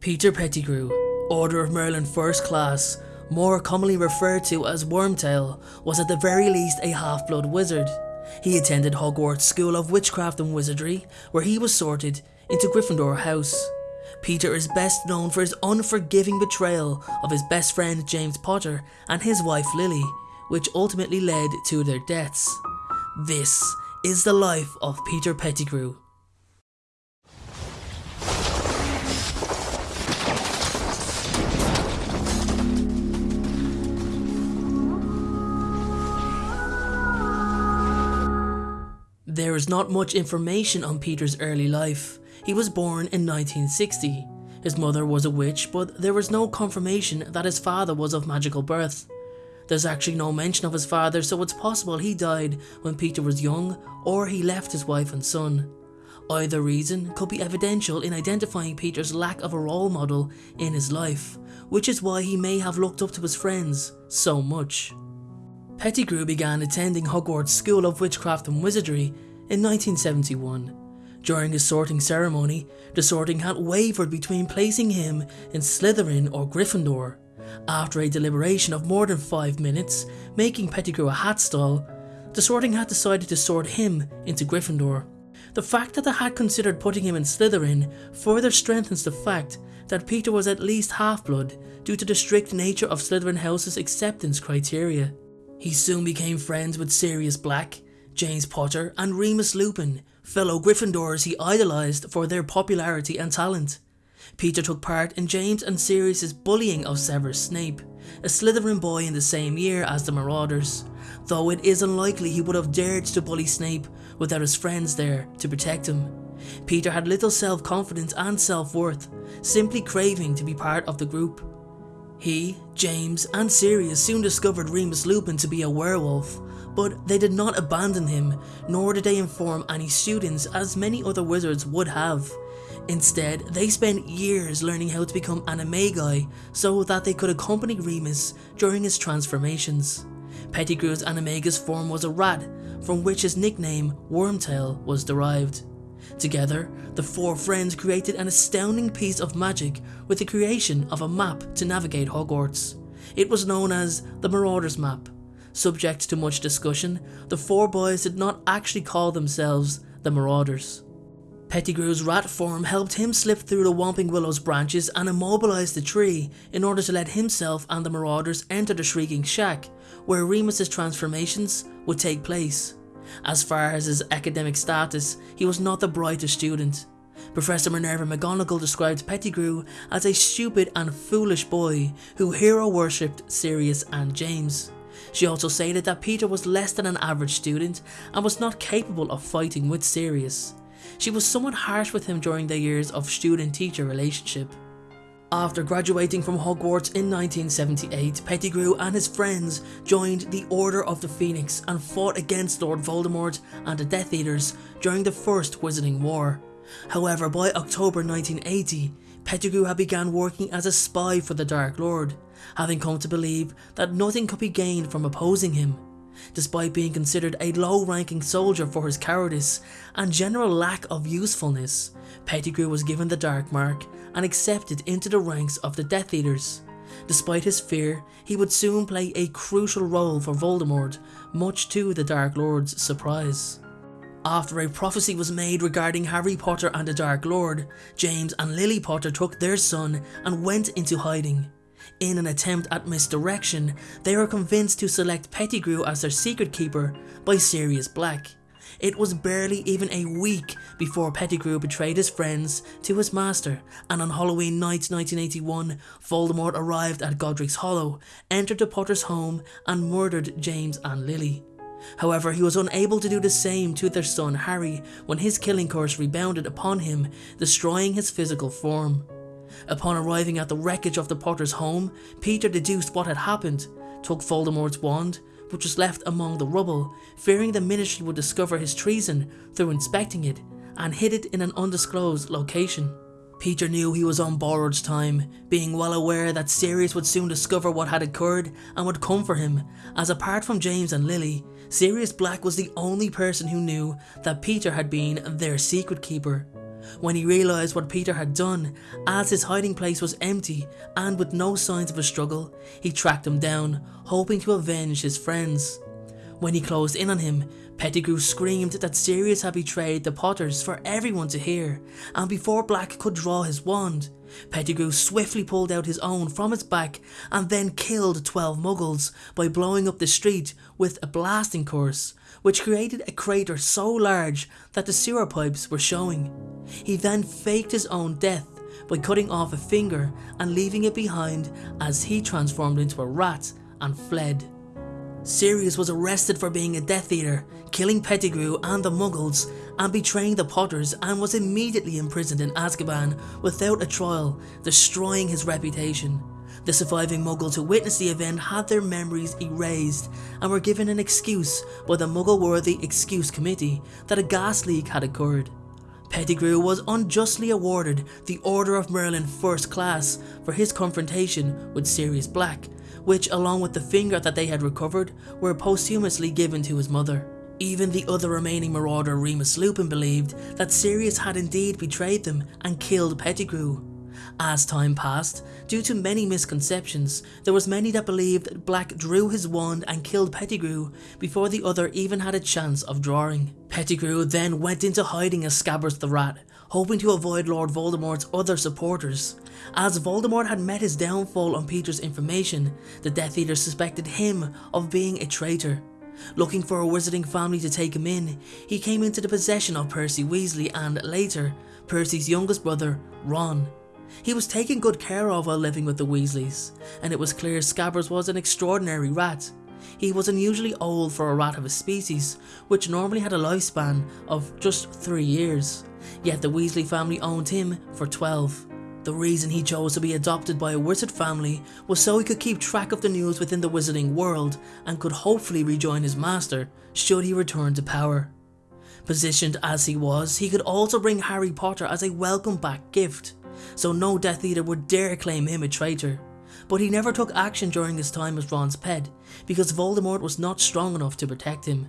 Peter Pettigrew, Order of Merlin First Class, more commonly referred to as Wormtail, was at the very least a half-blood wizard. He attended Hogwarts School of Witchcraft and Wizardry, where he was sorted into Gryffindor House. Peter is best known for his unforgiving betrayal of his best friend James Potter and his wife Lily, which ultimately led to their deaths. This is the life of Peter Pettigrew. There is not much information on Peter's early life. He was born in 1960. His mother was a witch, but there was no confirmation that his father was of magical birth. There's actually no mention of his father, so it's possible he died when Peter was young, or he left his wife and son. Either reason could be evidential in identifying Peter's lack of a role model in his life, which is why he may have looked up to his friends so much. Pettigrew began attending Hogwarts School of Witchcraft and Wizardry in 1971. During his sorting ceremony, the sorting hat wavered between placing him in Slytherin or Gryffindor. After a deliberation of more than 5 minutes, making Pettigrew a hat stall, the sorting hat decided to sort him into Gryffindor. The fact that the hat considered putting him in Slytherin further strengthens the fact that Peter was at least half-blood due to the strict nature of Slytherin House's acceptance criteria. He soon became friends with Sirius Black, James Potter and Remus Lupin, fellow Gryffindors he idolised for their popularity and talent. Peter took part in James and Sirius's bullying of Severus Snape, a Slytherin boy in the same year as the Marauders, though it is unlikely he would have dared to bully Snape without his friends there to protect him. Peter had little self-confidence and self-worth, simply craving to be part of the group. He, James and Sirius soon discovered Remus Lupin to be a werewolf, but they did not abandon him, nor did they inform any students as many other wizards would have. Instead, they spent years learning how to become animagi so that they could accompany Remus during his transformations. Pettigrew's animagus form was a rat, from which his nickname Wormtail was derived. Together, the four friends created an astounding piece of magic with the creation of a map to navigate Hogwarts. It was known as the Marauders Map. Subject to much discussion, the four boys did not actually call themselves the Marauders. Pettigrew's rat form helped him slip through the Whomping Willow's branches and immobilise the tree in order to let himself and the Marauders enter the Shrieking Shack, where Remus's transformations would take place. As far as his academic status, he was not the brightest student. Professor Minerva McGonagall described Pettigrew as a stupid and foolish boy who hero worshipped Sirius and James. She also stated that Peter was less than an average student and was not capable of fighting with Sirius. She was somewhat harsh with him during their years of student-teacher relationship. After graduating from Hogwarts in 1978, Pettigrew and his friends joined the Order of the Phoenix and fought against Lord Voldemort and the Death Eaters during the First Wizarding War. However, by October 1980, Pettigrew had begun working as a spy for the Dark Lord, having come to believe that nothing could be gained from opposing him. Despite being considered a low-ranking soldier for his cowardice and general lack of usefulness, Pettigrew was given the Dark Mark and accepted into the ranks of the Death Eaters. Despite his fear, he would soon play a crucial role for Voldemort, much to the Dark Lord's surprise. After a prophecy was made regarding Harry Potter and the Dark Lord, James and Lily Potter took their son and went into hiding. In an attempt at misdirection, they were convinced to select Pettigrew as their secret keeper by Sirius Black. It was barely even a week before Pettigrew betrayed his friends to his master, and on Halloween night 1981, Voldemort arrived at Godric's Hollow, entered the Potter's home, and murdered James and Lily. However, he was unable to do the same to their son Harry when his killing curse rebounded upon him, destroying his physical form. Upon arriving at the wreckage of the Potter's home, Peter deduced what had happened, took Voldemort's wand, which was left among the rubble, fearing the ministry would discover his treason through inspecting it, and hid it in an undisclosed location. Peter knew he was on borrowed time, being well aware that Sirius would soon discover what had occurred and would come for him, as apart from James and Lily, Sirius Black was the only person who knew that Peter had been their secret keeper. When he realised what Peter had done, as his hiding place was empty and with no signs of a struggle, he tracked him down, hoping to avenge his friends. When he closed in on him, Pettigrew screamed that Sirius had betrayed the Potters for everyone to hear, and before Black could draw his wand, Pettigrew swiftly pulled out his own from its back and then killed 12 muggles by blowing up the street with a blasting curse, which created a crater so large that the sewer pipes were showing. He then faked his own death by cutting off a finger and leaving it behind as he transformed into a rat and fled. Sirius was arrested for being a Death Eater, killing Pettigrew and the Muggles, and betraying the Potters and was immediately imprisoned in Azkaban without a trial, destroying his reputation. The surviving Muggles who witnessed the event had their memories erased and were given an excuse by the Muggle-worthy Excuse Committee that a gas leak had occurred. Pettigrew was unjustly awarded the Order of Merlin First Class for his confrontation with Sirius Black, which along with the finger that they had recovered were posthumously given to his mother. Even the other remaining marauder Remus Lupin believed that Sirius had indeed betrayed them and killed Pettigrew. As time passed, due to many misconceptions, there was many that believed that Black drew his wand and killed Pettigrew before the other even had a chance of drawing. Pettigrew then went into hiding as Scabbers the Rat, hoping to avoid Lord Voldemort's other supporters. As Voldemort had met his downfall on Peter's information, the Death Eater suspected him of being a traitor. Looking for a wizarding family to take him in, he came into the possession of Percy Weasley and, later, Percy's youngest brother, Ron. He was taken good care of while living with the Weasleys, and it was clear Scabbers was an extraordinary rat. He was unusually old for a rat of his species, which normally had a lifespan of just 3 years, yet the Weasley family owned him for 12. The reason he chose to be adopted by a wizard family was so he could keep track of the news within the wizarding world and could hopefully rejoin his master should he return to power. Positioned as he was, he could also bring Harry Potter as a welcome back gift, so no Death Eater would dare claim him a traitor. But he never took action during his time as Ron's pet, because Voldemort was not strong enough to protect him.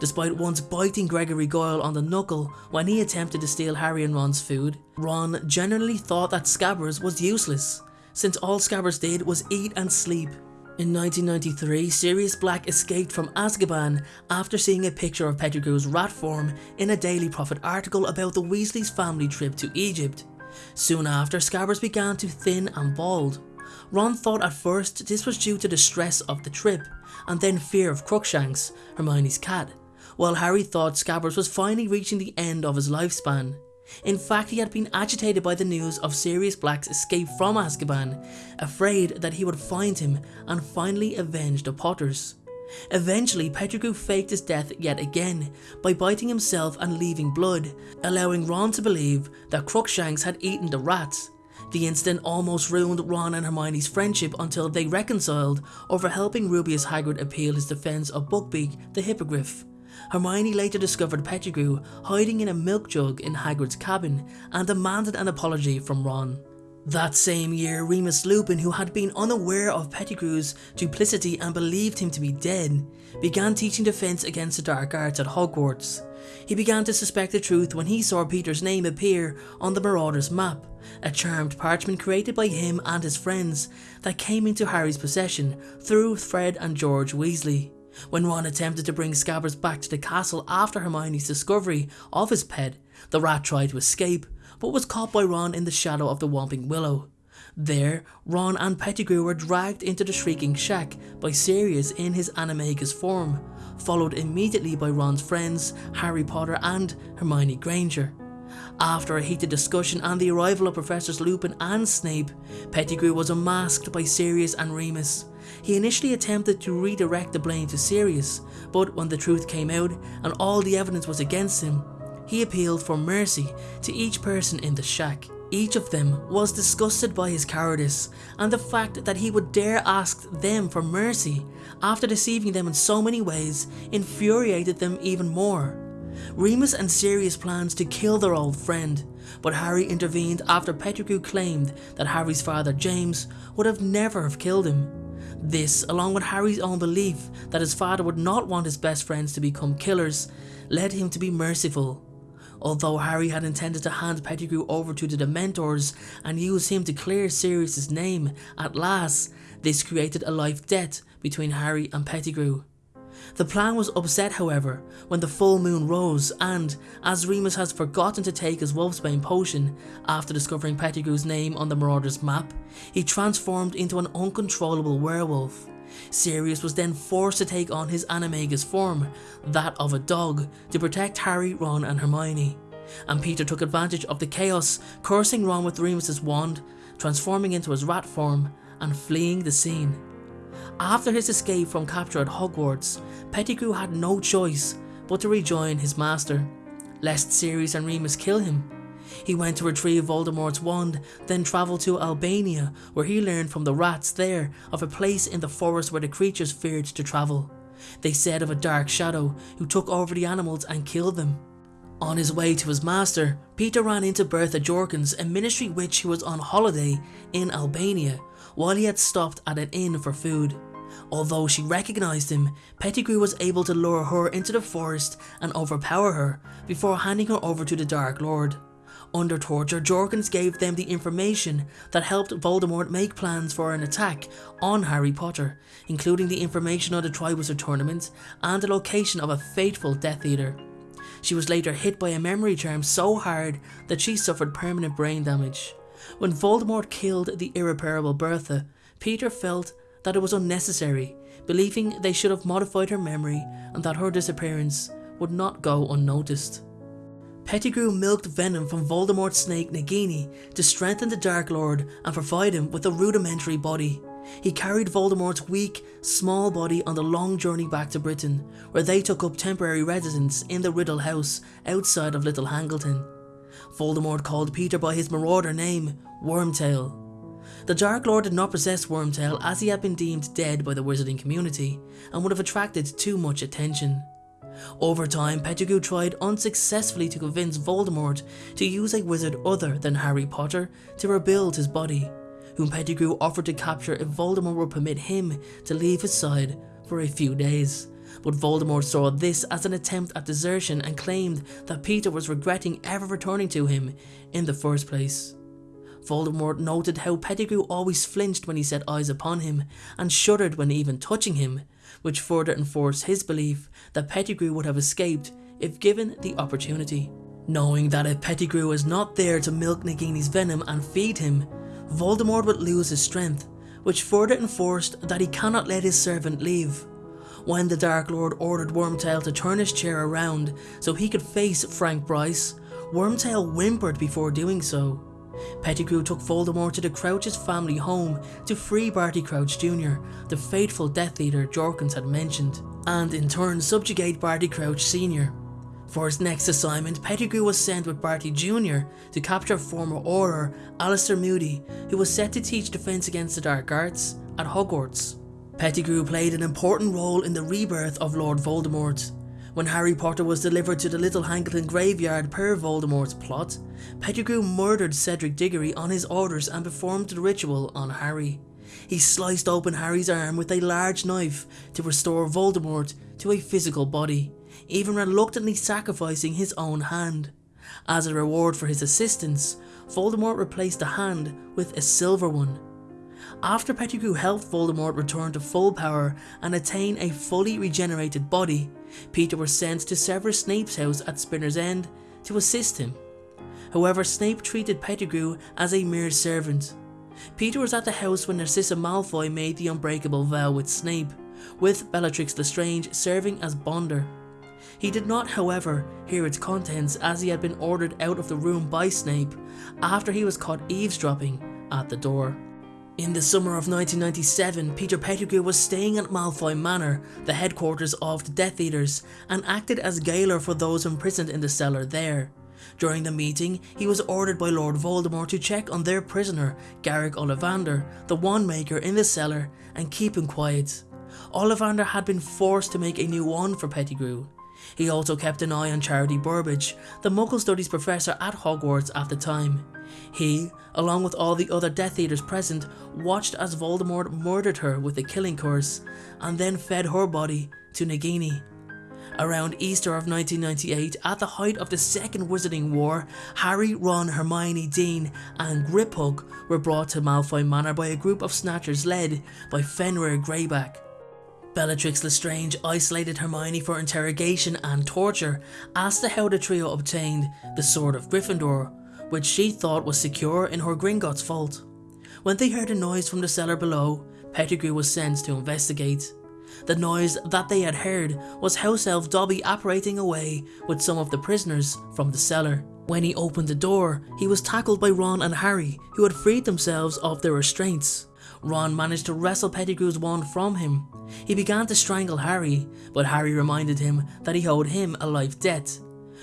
Despite once biting Gregory Goyle on the knuckle when he attempted to steal Harry and Ron's food, Ron generally thought that Scabbers was useless, since all Scabbers did was eat and sleep. In 1993, Sirius Black escaped from Azkaban after seeing a picture of Pettigrew's rat form in a Daily Prophet article about the Weasley's family trip to Egypt. Soon after, Scabbers began to thin and bald. Ron thought at first this was due to the stress of the trip, and then fear of Crookshanks, Hermione's cat, while Harry thought Scabbers was finally reaching the end of his lifespan. In fact, he had been agitated by the news of Sirius Black's escape from Azkaban, afraid that he would find him and finally avenge the Potters. Eventually, Pettigrew faked his death yet again by biting himself and leaving blood, allowing Ron to believe that Crookshanks had eaten the rats. The incident almost ruined Ron and Hermione's friendship until they reconciled over helping Rubeus Hagrid appeal his defence of Buckbeak the Hippogriff. Hermione later discovered Pettigrew hiding in a milk jug in Hagrid's cabin and demanded an apology from Ron. That same year, Remus Lupin, who had been unaware of Pettigrew's duplicity and believed him to be dead, began teaching defense against the dark arts at Hogwarts. He began to suspect the truth when he saw Peter's name appear on the Marauders map, a charmed parchment created by him and his friends that came into Harry's possession through Fred and George Weasley. When Ron attempted to bring Scabbers back to the castle after Hermione's discovery of his pet, the rat tried to escape, but was caught by Ron in the shadow of the Whomping Willow. There, Ron and Pettigrew were dragged into the Shrieking Shack by Sirius in his Animagus form, followed immediately by Ron's friends Harry Potter and Hermione Granger. After a heated discussion and the arrival of Professors Lupin and Snape, Pettigrew was unmasked by Sirius and Remus. He initially attempted to redirect the blame to Sirius, but when the truth came out and all the evidence was against him, he appealed for mercy to each person in the shack. Each of them was disgusted by his cowardice and the fact that he would dare ask them for mercy after deceiving them in so many ways infuriated them even more. Remus and Sirius planned to kill their old friend, but Harry intervened after Pettigrew claimed that Harry's father James would have never have killed him. This, along with Harry's own belief that his father would not want his best friends to become killers, led him to be merciful. Although Harry had intended to hand Pettigrew over to the Dementors and use him to clear Sirius's name, at last, this created a life debt between Harry and Pettigrew. The plan was upset however when the full moon rose and, as Remus has forgotten to take his Wolfsbane potion after discovering Pettigrew's name on the Marauder's map, he transformed into an uncontrollable werewolf. Sirius was then forced to take on his Animagus form, that of a dog, to protect Harry, Ron and Hermione. And Peter took advantage of the chaos, cursing Ron with Remus's wand, transforming into his rat form, and fleeing the scene. After his escape from capture at Hogwarts, Pettigrew had no choice but to rejoin his master, lest Sirius and Remus kill him. He went to retrieve Voldemort's wand, then travelled to Albania, where he learned from the rats there of a place in the forest where the creatures feared to travel. They said of a dark shadow who took over the animals and killed them. On his way to his master, Peter ran into Bertha Jorkins, a ministry witch who was on holiday in Albania, while he had stopped at an inn for food. Although she recognised him, Pettigrew was able to lure her into the forest and overpower her before handing her over to the Dark Lord. Under torture, Jorkins gave them the information that helped Voldemort make plans for an attack on Harry Potter, including the information on the Triwizard Tournament and the location of a fateful Death Eater. She was later hit by a memory charm so hard that she suffered permanent brain damage. When Voldemort killed the irreparable Bertha, Peter felt that it was unnecessary, believing they should have modified her memory and that her disappearance would not go unnoticed. Pettigrew milked venom from Voldemort's snake Nagini to strengthen the Dark Lord and provide him with a rudimentary body. He carried Voldemort's weak, small body on the long journey back to Britain, where they took up temporary residence in the Riddle House outside of Little Hangleton. Voldemort called Peter by his marauder name, Wormtail. The Dark Lord did not possess Wormtail as he had been deemed dead by the wizarding community and would have attracted too much attention. Over time, Pettigrew tried unsuccessfully to convince Voldemort to use a wizard other than Harry Potter to rebuild his body, whom Pettigrew offered to capture if Voldemort would permit him to leave his side for a few days. But Voldemort saw this as an attempt at desertion and claimed that Peter was regretting ever returning to him in the first place. Voldemort noted how Pettigrew always flinched when he set eyes upon him and shuddered when even touching him, which further enforced his belief that Pettigrew would have escaped if given the opportunity. Knowing that if Pettigrew was not there to milk Nagini's venom and feed him, Voldemort would lose his strength, which further enforced that he cannot let his servant leave. When the Dark Lord ordered Wormtail to turn his chair around so he could face Frank Bryce, Wormtail whimpered before doing so. Pettigrew took Voldemort to the Crouch's family home to free Barty Crouch Jr., the fateful Death Eater Jorkins had mentioned, and in turn subjugate Barty Crouch Sr. For his next assignment, Pettigrew was sent with Barty Jr. to capture former Auror Alastor Moody, who was set to teach defense against the dark arts at Hogwarts. Pettigrew played an important role in the rebirth of Lord Voldemort, when Harry Potter was delivered to the Little Hangleton graveyard per Voldemort's plot, Pettigrew murdered Cedric Diggory on his orders and performed the ritual on Harry. He sliced open Harry's arm with a large knife to restore Voldemort to a physical body, even reluctantly sacrificing his own hand. As a reward for his assistance, Voldemort replaced the hand with a silver one, after Pettigrew helped Voldemort return to full power and attain a fully regenerated body, Peter was sent to Severus Snape's house at Spinner's End to assist him. However, Snape treated Pettigrew as a mere servant. Peter was at the house when Narcissa Malfoy made the unbreakable vow with Snape, with Bellatrix Lestrange serving as bonder. He did not, however, hear its contents as he had been ordered out of the room by Snape after he was caught eavesdropping at the door. In the summer of 1997, Peter Pettigrew was staying at Malfoy Manor, the headquarters of the Death Eaters, and acted as gaoler for those imprisoned in the cellar there. During the meeting, he was ordered by Lord Voldemort to check on their prisoner, Garrick Ollivander, the wand maker in the cellar, and keep him quiet. Ollivander had been forced to make a new wand for Pettigrew. He also kept an eye on Charity Burbage, the Muggle Studies professor at Hogwarts at the time. He, along with all the other Death Eaters present, watched as Voldemort murdered her with a killing curse, and then fed her body to Nagini. Around Easter of 1998, at the height of the Second Wizarding War, Harry, Ron, Hermione, Dean and Griphook were brought to Malfoy Manor by a group of snatchers led by Fenrir Greyback. Bellatrix Lestrange isolated Hermione for interrogation and torture, asked her how the trio obtained the Sword of Gryffindor, which she thought was secure in her Gringotts vault. When they heard a noise from the cellar below, Pettigrew was sent to investigate. The noise that they had heard was House Elf Dobby apparating away with some of the prisoners from the cellar. When he opened the door, he was tackled by Ron and Harry, who had freed themselves of their restraints. Ron managed to wrestle Pettigrew's wand from him. He began to strangle Harry, but Harry reminded him that he owed him a life debt.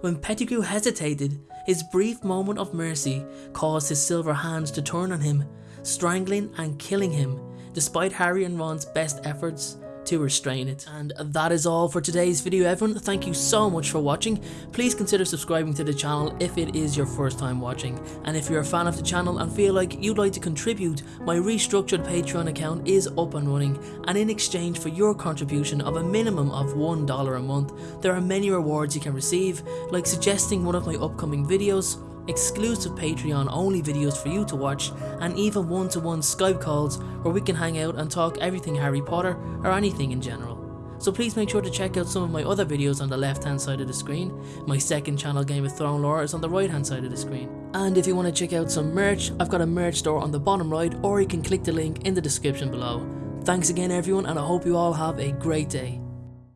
When Pettigrew hesitated, his brief moment of mercy caused his silver hands to turn on him, strangling and killing him, despite Harry and Ron's best efforts to restrain it. And that is all for today's video everyone. Thank you so much for watching. Please consider subscribing to the channel if it is your first time watching. And if you're a fan of the channel and feel like you'd like to contribute, my restructured Patreon account is up and running. And in exchange for your contribution of a minimum of $1 a month, there are many rewards you can receive, like suggesting one of my upcoming videos, exclusive Patreon only videos for you to watch, and even one to one Skype calls where we can hang out and talk everything Harry Potter or anything in general. So please make sure to check out some of my other videos on the left hand side of the screen. My second channel Game of Thrones lore is on the right hand side of the screen. And if you want to check out some merch, I've got a merch store on the bottom right or you can click the link in the description below. Thanks again everyone and I hope you all have a great day.